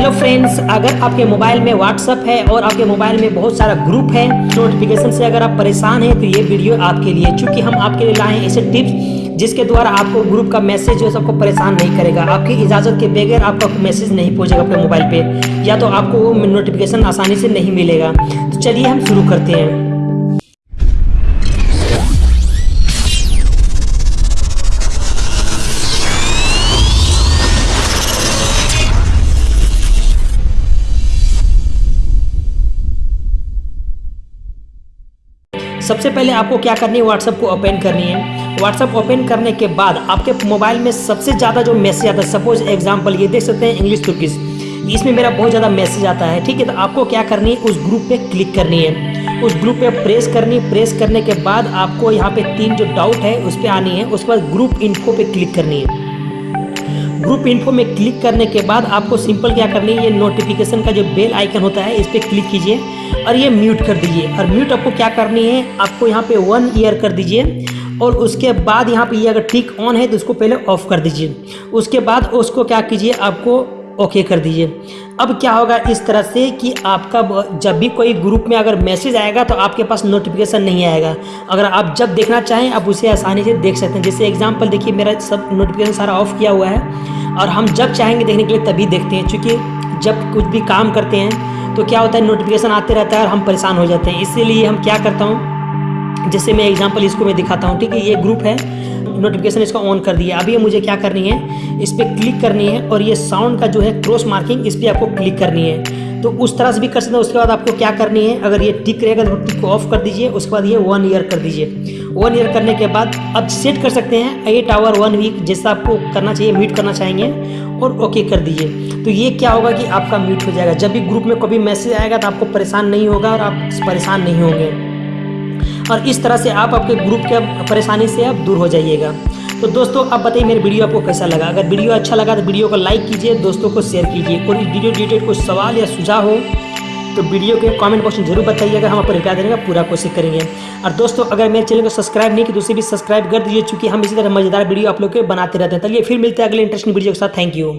Hello friends अगर आपके mobile में व्हाट्सअप है और आपके मोबाइल में बहुत सारा ग्रुप है नोटिफिकेशन से अगर आप परेशान हैं तो ये वीडियो आपके लिए चूँकि हम आपके लिए लाए ऐसे टिप्स जिसके द्वारा आपको ग्रुप का मैसेज जो सबको परेशान नहीं करेगा। आपकी इजाज़त के बगैर आपका मैसेज नहीं पहुंचेगा अपने मोबाइल पे। या तो आपको वो नोटिफिकेशन आसानी से नहीं मिलेगा। तो चलिए हम शुरू करते हैं। सबसे पहले आपको क्या करनी है? व्हाट्सअप को ओपन करनी है। व्हाट्सअप ओपन करने के बाद आपके मोबाइल में सबसे ज़्यादा जो मैसेज आता है सपोज़ एग्ज़ाम्पल ये देख सकते हैं इंग्लिश तुर्किस इसमें मेरा बहुत ज़्यादा मैसेज आता है, ठीक है? तो आपको क्या करनी है? उस ग्रुप पे क्लिक करनी है। उस ग्रुप पे प्रेस करनी प्रेस करने के बाद आपको यहाँ पे तीन जो डाउट है, उस पर आनी है। उसके बाद ग्रुप इन्फो पे क्लिक करनी है। ग्रुप इन्फो में क्लिक करने के बाद आपको सिंपल क्या करनी है, ये नोटिफिकेशन का जो बेल आइकन होता है, इस पर क्लिक कीजिए और ये म्यूट कर दीजिए। और म्यूट आपको क्या करनी है, आपको यहाँ पे वन ईयर कर दीजिए और उसके बाद यहाँ पे ये अगर टिक ऑन है तो उसको पहले ऑफ़ कर दीजिए। उसके बाद उसको क्या कीजिए, आपको ओके कर दीजिए। अब क्या होगा इस तरह से कि आपका जब भी कोई ग्रुप में अगर मैसेज आएगा तो आपके पास नोटिफिकेशन नहीं आएगा। अगर आप जब देखना चाहें, आप उसे आसानी से देख सकते हैं। जैसे एग्जांपल देखिए, मेरा सब नोटिफिकेशन सारा ऑफ़ किया हुआ है। और हम जब चाहेंगे देखने के लिए तभी देखते हैं चूँकि जब कुछ भी काम करते हैं तो क्या होता है नोटिफिकेशन आते रहता है और हम परेशान हो जाते हैं। इसीलिए हम क्या करता हूँ जैसे मैं एग्ज़ाम्पल इसको मैं दिखाता हूँ, ठीक है? ये ग्रुप है नोटिफिकेशन इसका ऑन कर दिया। अभी मुझे क्या करनी है? इस पर क्लिक करनी है और ये साउंड का जो है क्रॉस मार्किंग इस पर आपको क्लिक करनी है। तो उस तरह से भी कर सकते हैं। उसके बाद आपको क्या करनी है? अगर ये टिक रहेगा तो टिक को ऑफ़ कर दीजिए। उसके बाद ये वन ईयर कर दीजिए। वन ईयर करने के बाद अब सेट कर सकते हैं। एट आवर वन वीक जैसा आपको करना चाहिए म्यूट करना चाहेंगे और ओके कर दीजिए। तो ये क्या होगा कि आपका म्यूट हो जाएगा। जब भी ग्रुप में कभी मैसेज आएगा तो आपको परेशान नहीं होगा और आप परेशान नहीं होंगे। और इस तरह से आप आपके ग्रुप के परेशानी से आप दूर हो जाइएगा। तो दोस्तों आप बताइए मेरे वीडियो आपको कैसा लगा? अगर वीडियो अच्छा लगा तो वीडियो को लाइक कीजिए, दोस्तों को शेयर कीजिए। और इस वीडियो रिलेटेड कोई सवाल या सुझाव हो तो वीडियो के कमेंट बॉक्स में ज़रूर बताइएगा हम आपको रिप्लाई देने का पूरा कोशिश करेंगे। और दोस्तों, अगर मेरे चैनल को सब्सक्राइब नहीं की तो उसे भी सब्सक्राइब कर दीजिए चूँकि हम इसी तरह मज़ेदार वीडियो आप लोग के बनाते रहते हैं। चलिए फिर मिलते हैं अगले इंटरेस्टिंग वीडियो के साथ। Thank you